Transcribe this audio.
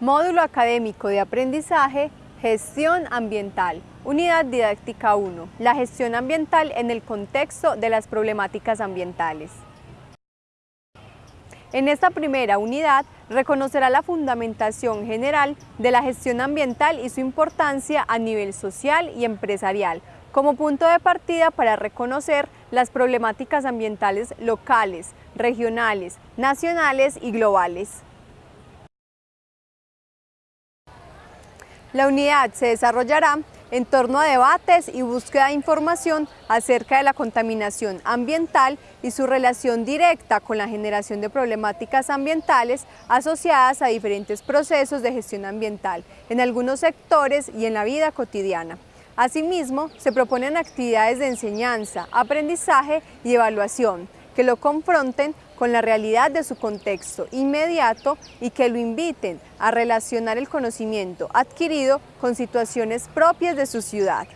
Módulo Académico de Aprendizaje, Gestión Ambiental, Unidad Didáctica 1, la gestión ambiental en el contexto de las problemáticas ambientales. En esta primera unidad reconocerá la fundamentación general de la gestión ambiental y su importancia a nivel social y empresarial, como punto de partida para reconocer las problemáticas ambientales locales, regionales, nacionales y globales. La unidad se desarrollará en torno a debates y búsqueda de información acerca de la contaminación ambiental y su relación directa con la generación de problemáticas ambientales asociadas a diferentes procesos de gestión ambiental en algunos sectores y en la vida cotidiana. Asimismo, se proponen actividades de enseñanza, aprendizaje y evaluación que lo confronten con la realidad de su contexto inmediato y que lo inviten a relacionar el conocimiento adquirido con situaciones propias de su ciudad.